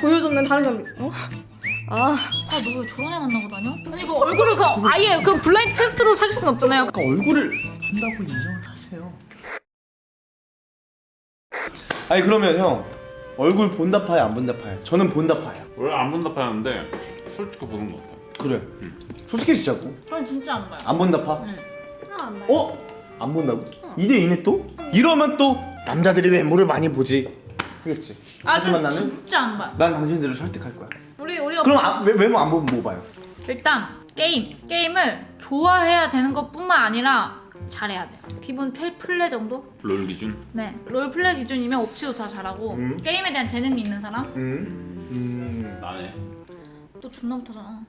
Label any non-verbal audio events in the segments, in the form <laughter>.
보여줬는 다른 사람 어? 아 아 너 왜 저런 애 만나고 다녀? 아니 그 얼굴을 그냥 아예 그 블라인드 테스트로 사귈 순 없잖아요. 아까 얼굴을 본다고 인정을 하세요. 아니 그러면 형 얼굴 본다 파야 안 본다 파야? 저는 본다 파야. 원래 안 본다 파는데 솔직히 보는 것 같아. 그래. 솔직히 진짜고 전 진짜 안 봐요. 안 본다 파? 응. 안 봐요. 어? 안 본다고? 2대 2네 또? 이러면 또 남자들이 외모를 많이 보지. 그렇겠지. 아, 하지만 전 나는 진짜 안 봐요. 난 당신들을 설득할 거야. 우리 우리가 그럼 아, 외, 외모 안 보면 뭐 봐요? 일단 게임 게임을 좋아해야 되는 것뿐만 아니라 잘해야 돼요. 기본 플- 플레 정도? 롤 기준. 네. 롤 플레 기준이면 옵치도 다 잘하고 음. 게임에 대한 재능이 있는 사람? 음. 음. 나네. 또 존나 못하잖아.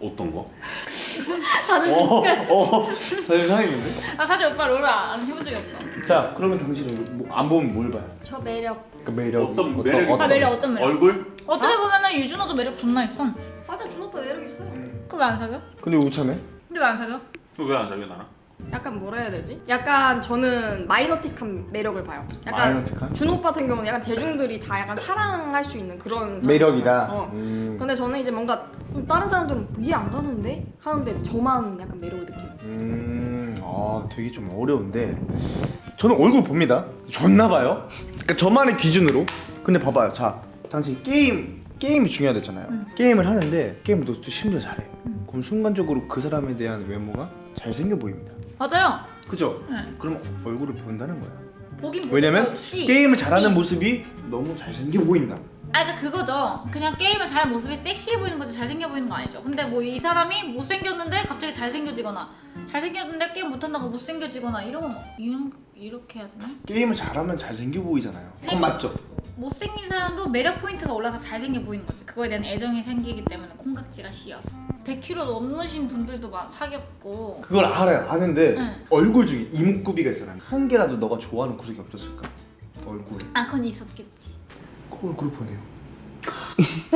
어떤 거? <laughs> 다들 어, 어, 사실 상했는데? 아 사실 오빠 롤을 안 해본 적이 없어. 자, 그러면 당신은 뭐, 안 보면 뭘 봐요? 저 매력 그 매력. 어떤 매력이 아 매력 어떤 매력? 얼굴? 어떻게 보면은 유준호도 매력 존나 있어. 맞아 준 오빠 매력 있어 그럼 왜 안 사겨? 근데 우참해? 근데 왜 안 사겨? 왜안 사겨 나랑? 약간 뭐라 해야 되지? 약간 저는 마이너틱한 매력을 봐요 약간 마이너틱한? 준 오빠 같은 경우는 약간 대중들이 다 약간 사랑할 수 있는 그런 매력이다. 어. 음. 근데 저는 이제 뭔가 좀 다른 사람들은 이해 안 가는데 하는데 저만 약간 매력을 느끼는 음, 아, 되게 좀 어려운데. 저는 얼굴 봅니다. 좋나 봐요. 그러니까 저만의 기준으로. 근데 봐봐요. 자, 당신 게임 게임이 중요하댔잖아요. 음. 게임을 하는데 게임을 또 심지어 잘해. 음. 그럼 순간적으로 그 사람에 대한 외모가 잘생겨 보입니다. 맞아요. 그죠? 네. 그럼 얼굴을 본다는 거야. 보긴 왜냐면 시. 게임을 잘하는 시. 모습이 너무 잘생겨 보인다. 아 그러니까 그거죠. 그냥 게임을 잘하는 모습이 섹시해 보이는 거지 잘생겨 보이는 거 아니죠. 근데 뭐 이 사람이 못생겼는데 갑자기 잘생겨지거나 잘생겼는데 게임 못한다고 못생겨지거나 이런 건 이런 이렇게 해야 되나? 게임을 잘하면 잘생겨 보이잖아요. 그건 맞죠? 못생긴 사람도 매력 포인트가 올라서 잘생겨 보이는 거지. 그거에 대한 애정이 생기기 때문에 콩깍지가 씌어서. 100kg 넘으신 분들도 막 사귀었고. 그걸 알아요. 아는데 응. 얼굴 중에 이목구비가 있잖아요. 한 개라도 너가 좋아하는 구석이 없었을까? 얼굴에. 아 그건 있었겠지. 그 얼굴을 보네요.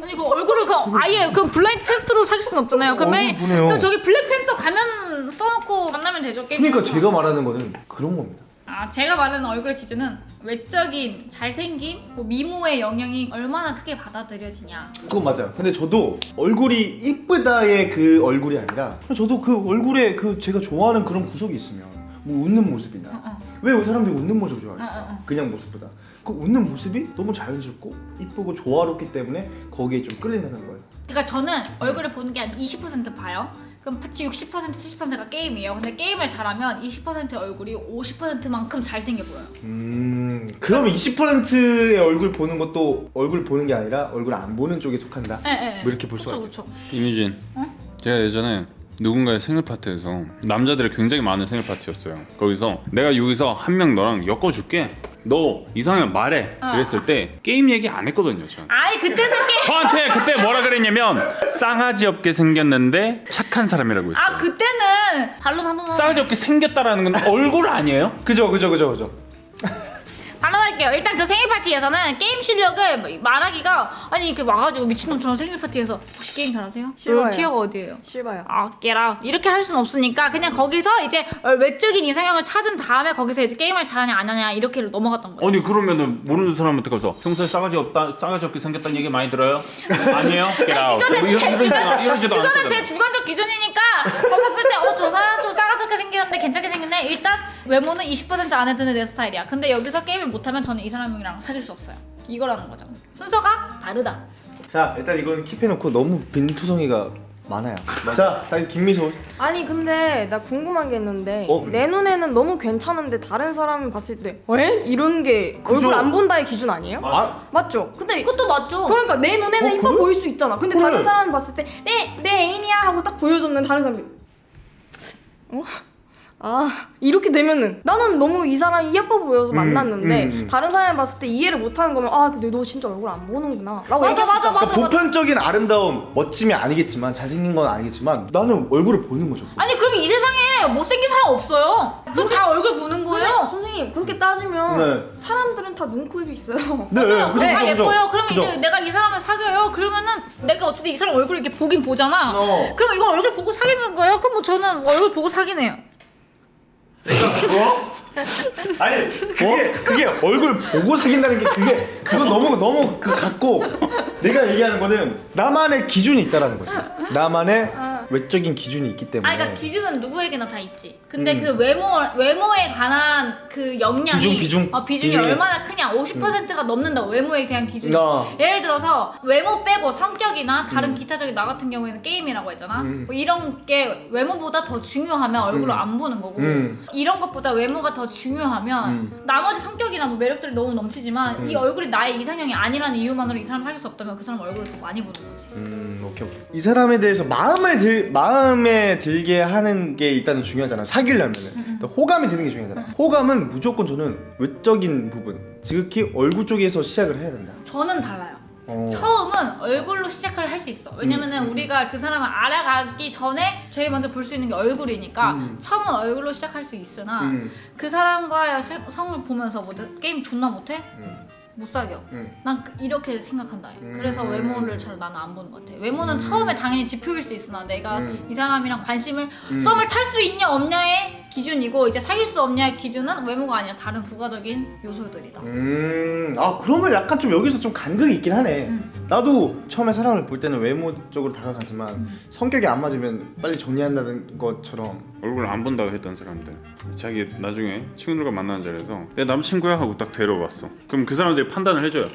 아니 그 얼굴을 그냥 아예 그 블라인드 테스트로 사귈 순 없잖아요. 그러면 보네요. 그냥 저기 블랙팬서 가면 써놓고 만나면 되죠. 게임. 그러니까. 제가 말하는 거는 그런 겁니다. 아 제가 말하는 얼굴 기준은 외적인 잘생김, 뭐 미모의 영향이 얼마나 크게 받아들여지냐. 그건 맞아요. 근데 저도 얼굴이 이쁘다의 그 얼굴이 아니라 저도 그 얼굴에 그 제가 좋아하는 그런 구석이 있으면 뭐 웃는 모습이나 어, 어. 왜 사람들이 웃는 모습 어, 어, 좋아해요? 어. 그냥 모습보다 그 웃는 모습이 너무 자연스럽고 이쁘고 조화롭기 때문에 거기에 좀 끌린다는 거예요. 그러니까 저는 얼굴을 보는 게 한 20% 봐요. 그럼 같이 60% 70%가 게임이에요. 근데 게임을 잘하면 20% 얼굴이 50%만큼 잘생겨 보여요. 음 그러면 20%의 얼굴 보는 것도 얼굴 보는 게 아니라 얼굴 안 보는 쪽에 속한다. 예, 예. 뭐 이렇게 볼 수가 그쵸. 이미진. 어? 제가 예전에 누군가의 생일 파티에서 남자들이 굉장히 많은 생일 파티였어요. 거기서 내가 여기서 한 명 너랑 엮어줄게. 너 이상형 말해. 어. 이랬을 때 게임 얘기 안 했거든요. 저. 아니 그때는 게임. 저한테 그때 뭐라 그랬냐면 싸가지 없게 생겼는데 착한 사람이라고 했어요. 아 그때는 반론 한 번만. 싸가지 없게 생겼다라는 건 얼굴 아니에요? 그죠 그죠 그죠 그죠. 반론할게요. 일단 그 생일 파티에서는 게임 실력을 말하기가 아니 이렇게 와가지고 미친놈처럼 생일 파티에서 혹시 게임 잘하세요? 싫어요. 티어가 어디예요? 실봐요 아, 깨라. 이렇게 할순 없으니까 그냥 거기서 이제 어, 외적인 이상형을 찾은 다음에 거기서 이제 게임을 잘하냐 안 하냐 이렇게 넘어갔던 거예요. 아니 그러면은 모르는 사람한테 가서 평소에 싸가지 없다 싸가지 없게 생겼다는 얘기 많이 들어요? 아니에요? 깨라. 뭐 이거는 제 이러지도 주관- 이러지도 이거는 제. 주관적 기준이니까 거 봤을 때 어 저 사람 좀 싸가지게 생겼는데 괜찮게 생겼네. 일단 외모는 20% 안에 드는 내 스타일이야. 근데 여기서 게임을 못하면 저는 이 사람이랑 사귈 수 없어요. 이거라는 거죠. 순서가 다르다. 자 일단 이건 킵해놓고 너무 빈투성이가 많아요. 자 다시 김미소. 아니 근데 나 궁금한 게 있는데 어? 내 눈에는 너무 괜찮은데 다른 사람이 봤을 때 왜? 이런 게 그죠. 얼굴 안 본다의 기준 아니에요? 아 맞죠? 근데 그것도 맞죠? 그러니까 내 눈에는 어, 이뻐 그래? 보일 수 있잖아 근데 그래. 다른 사람이 봤을 때 내 내 애인이야 하고 딱 보여줬는 다른 사람이 어? 아 이렇게 되면은 나는 너무 이 사람이 예뻐 보여서 음, 만났는데 음, 음. 다른 사람이 봤을 때 이해를 못하는 거면 아 근데 너 진짜 얼굴 안 보는구나 라고 맞아, 맞아. 맞아. 그러니까 보편적인 아름다움, 멋짐이 아니겠지만 잘생긴 건 아니겠지만 나는 얼굴을 보는 거죠. 아니 그럼 이 세상에 못생긴 사람 없어요. 그럼 다 얼굴 보는 거예요? 선생님, 선생님 그렇게 따지면 네. 사람들은 다 눈, 코, 입이 있어요 네, 맞아요. 그죠, 다 그죠, 예뻐요. 그러면 그죠. 이제 내가 이 사람을 사귀어요. 그러면은 내가 어쨌든 이 사람 얼굴 이렇게 보긴 보잖아. 어. 그럼 이거 얼굴 보고 사귀는 거예요? 그럼 뭐 저는 얼굴 보고 사귀네요. 뭐? 아니 그게 그게 얼굴 보고 사귄다는 게 그게 그거 너무 너무 그 같고 내가 얘기하는 거는 나만의 기준이 있다라는 거지. 나만의 아. 외적인 기준이 있기 때문에. 아, 그러니까 기준은 누구에게나 다 있지. 근데 음. 그 외모 외모에 관한 그 역량이 비중, 비중. 어, 비중이 비중이. 얼마나 크냐? 50%가 넘는다. 외모에 대한 기준이. 어. 예를 들어서 외모 빼고 성격이나 다른 음. 기타적인 나 같은 경우에는 게임이라고 했잖아. 음. 뭐 이런 게 외모보다 더 중요하면 얼굴을 음. 안 보는 거고 음. 이런 것보다 외모가 더 중요하면 음. 나머지 성격이나 뭐 매력들이 너무 넘치지만 음. 이 얼굴이 나의 이상형이 아니라는 이유만으로 이 사람 사귈 수 없다면 그 사람 얼굴을 더 많이 보는 거지. 음, 오케이 오케이. 이 사람에 대해서 마음에 들 마음에 들게 하는 게 일단은 중요하잖아. 사귀려면은 음. 호감이 드는 게 중요하잖아. 호감은 무조건 저는 외적인 부분, 지극히 얼굴 쪽에서 시작을 해야 된다. 저는 달라요. 어. 처음은 얼굴로 시작을 할 수 있어. 왜냐면은 음, 음. 우리가 그 사람을 알아가기 전에 제일 먼저 볼 수 있는 게 얼굴이니까 음. 처음은 얼굴로 시작할 수 있으나 음, 그 사람과의 세- 성을 보면서 뭐 게임 존나 못해? 음, 못 사겨. 음. 난 그- 이렇게 생각한다. 음. 그래서 외모를 잘 나는 안 보는 것 같아. 외모는 음. 처음에 당연히 지표일 수 있으나 내가 음. 이 사람이랑 관심을 음. 썸을 탈 수 있냐 없냐의 기준이고 이제 사귈 수 없냐의 기준은 외모가 아니라 다른 부가적인 요소들이다. 음, 아 그러면 약간 좀 여기서 좀 간극이 있긴 하네. 음. 나도 처음에 사람을 볼 때는 외모적으로 다가가지만 음. 성격이 안 맞으면 빨리 정리한다는 것처럼 얼굴 안 본다고 했던 사람들. 자기 나중에 친구들과 만나는 자리에서 내 남친구야? 하고 딱 데려왔어. 그럼 그 사람들이 판단을 해줘요.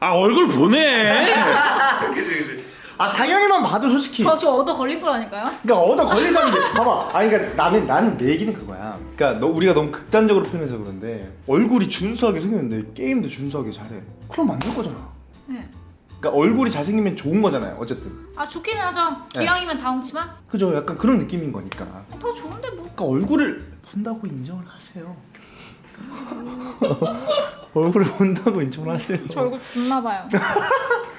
아 얼굴 보네! <laughs> 아 상현이만 봐도 솔직히. 저, 저 얻어 걸린 거라니까요. 그러니까 얻어 걸린다는 게 봐봐. 아니 그러니까 나는 나는 내 얘기는 그거야. 그러니까 너 우리가 너무 극단적으로 표현해서 그런데 얼굴이 준수하게 생겼는데 게임도 준수하게 잘해. 그럼 만들 거잖아. 네. 그러니까 얼굴이 잘생기면 좋은 거잖아요 어쨌든 아 좋기는 하죠. 네. 기왕이면 다 훔치만 그죠 약간 그런 느낌인 거니까 더 좋은데 뭐. 그러니까 얼굴을 본다고 인정을 하세요 <laughs> 얼굴을 본다고 인정을 하세요 저 얼굴 존나 봐요.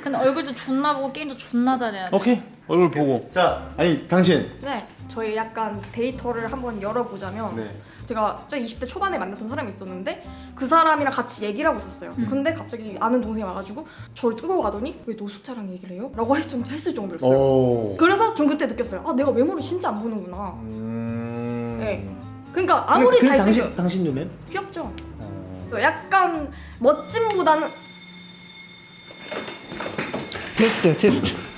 근데 얼굴도 존나 보고 게임도 존나 잘해야 돼. 오케이 얼굴 보고 자 아니 당신 네, 저희 약간 데이터를 한번 열어보자면 네 제가 저 20대 초반에 만났던 사람이 있었는데 그 사람이랑 같이 얘기를 하고 있었어요. 음. 근데 갑자기 아는 동생이 와가지고 저를 끄고 가더니 왜 노숙자랑 얘기를 해요? 라고 했, 했을 정도였어요. 오. 그래서 전 그때 느꼈어요. 아 내가 외모를 진짜 안 보는구나. 음. 네. 그러니까 아무리 근데 잘생겨 당신 당신 눈엔? 귀엽죠. 어. 약간 멋짐보다는 테스트 테스트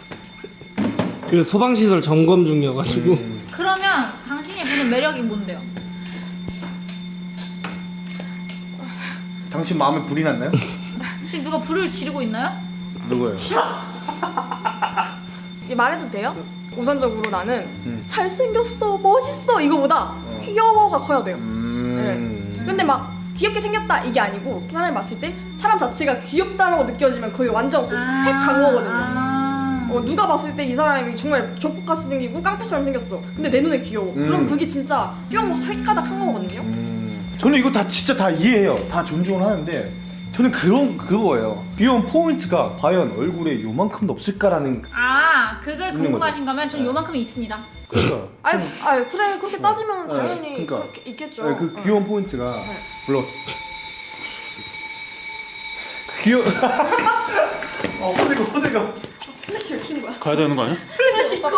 그 소방시설 점검 중이어가지고 음. 그러면 당신이 보는 매력이 뭔데요? 당신 마음에 불이 났나요? 지금 누가 불을 지르고 있나요? 누구예요? <laughs> 이게 말해도 돼요? 우선적으로 나는 음. 잘생겼어, 멋있어 이거보다 어. 귀여워가 커야 돼요. 음. 근데 막 귀엽게 생겼다 이게 아니고 그 사람이 봤을 때 사람 자체가 귀엽다라고 느껴지면 거의 완전 핵 강호거든요. 아. 어, 누가 봤을 때 이 사람이 정말 조폭같이 생기고 깡패처럼 생겼어. 근데 내 눈에 귀여워. 음. 그럼 그게 진짜 뿅 헷가닥 한 거거든요. 음. 저는 이거 다 진짜 다 이해해요. 다 존중을 하는데 저는 그런 그거예요. 귀여운 포인트가 과연 얼굴에 요만큼도 없을까라는 아, 그게 있는 궁금하신 거면 전 네. 요만큼이 있습니다. 그러니까 <laughs> 아유, 아유 그래 그렇게 따지면 네, 당연히 그러니까. 그렇게 있겠죠. 네, 그 어. 귀여운 포인트가 네. 물론 <laughs> 귀여. <laughs> 어 호들갑 호들갑. 플래시를 켜는 거야. 가야 되는 거 아니야? 플래시 켜.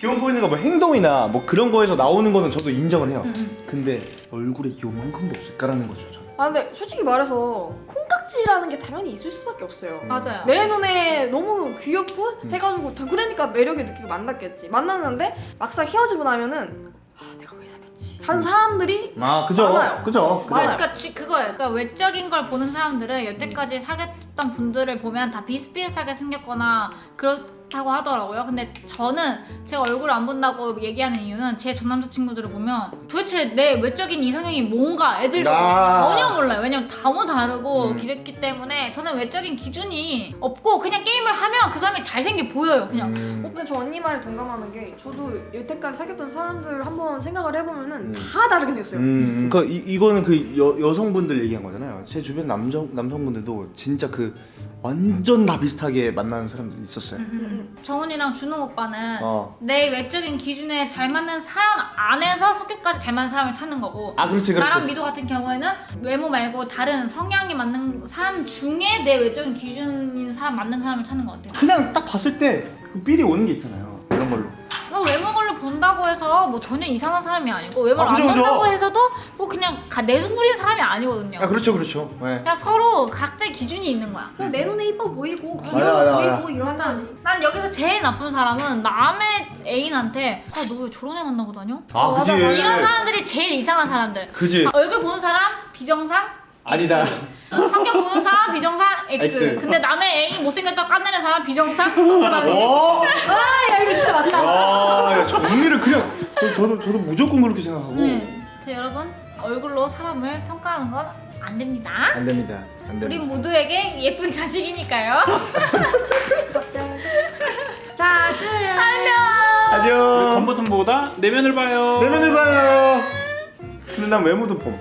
귀여운 포인트가 뭐 행동이나 뭐 그런 거에서 나오는 거는 저도 인정을 해요. 응, 응. 근데 얼굴에 요만큼도 없을까라는 거죠. 저는. 아 근데 솔직히 말해서 콩깍지라는 게 당연히 있을 수밖에 없어요. 음. 맞아요. 내 눈에 너무 귀엽고 음. 해가지고 다 그러니까 매력을 느끼고 만났겠지. 만났는데 막상 헤어지고 나면은 아 내가 왜 사귀 하는 사람들이 아 그죠 많아요. 그죠. 그러니까 쥐- 그거예요. 그러니까 외적인 걸 보는 사람들은 여태까지 사귀었던 분들을 보면 다 비슷비슷하게 생겼거나 그렇 다고 하더라고요. 근데 저는 제가 얼굴 안 본다고 얘기하는 이유는 제 전 남자 친구들을 보면 도대체 내 외적인 이상형이 뭔가 애들 아. 전혀 몰라요. 왜냐면 너무 다르고 음. 그랬기 때문에 저는 외적인 기준이 없고 그냥 게임을 하면 그 사람이 잘생겨 보여요. 그냥 음. 근데 저 언니 말에 동감하는 게 저도 여태까지 사귀었던 사람들 한번 생각을 해보면은 음. 다 다르게 생겼어요. 음, 그러니까 이, 이거는 그 여, 여성분들 얘기한 거잖아요. 제 주변 남성 남성분들도 진짜 그 완전 다 비슷하게 만나는 사람들이 있었어요. 음. 정훈이랑 준호 오빠는 어. 내 외적인 기준에 잘 맞는 사람 안에서 성격까지 잘 맞는 사람을 찾는 거고 아 그렇지 그렇지. 나랑 미도 같은 경우에는 외모 말고 다른 성향이 맞는 사람 중에 내 외적인 기준인 사람 맞는 사람을 찾는 것 같아요. 그냥 딱 봤을 때 그 삘이 오는 게 있잖아요. 이런 걸로. 어, 외모 본다고 해서 뭐 전혀 이상한 사람이 아니고 외모를 아, 그죠, 안. 본다고 해서도 뭐 그냥 가- 내숭 부리는 사람이 아니거든요. 아 그렇죠 그렇죠. 네. 그냥 서로 각자의 기준이 있는 거야. 그냥 내 눈에 이뻐 보이고 맞아, 귀여워 보이고. 이런 거지. 난 여기서 제일 나쁜 사람은 남의 애인한테 아 너 왜 저런 애 만나고 다녀? 아 그지. 이런 사람들이 제일 이상한 사람들. 그지. 아, 얼굴 보는 사람 비정상 아니다. 성격 보는 사람 비정상 X. X. 근데 남의 애인 못생겼다 깐내는 사람 비정상. 오. 아 이거 진짜 맞다. 아, 야, 정리를 그냥 저도 저도 무조건 그렇게 생각하고 네. 자 여러분 얼굴로 사람을 평가하는 건 안 됩니다. 안 됩니다. 안 우리 됩니다. 모두에게 예쁜 자식이니까요. 자 끝. 안녕. 겉모습보다 내면을 봐요. 내면을 봐요. 근데 난 외모도 봄.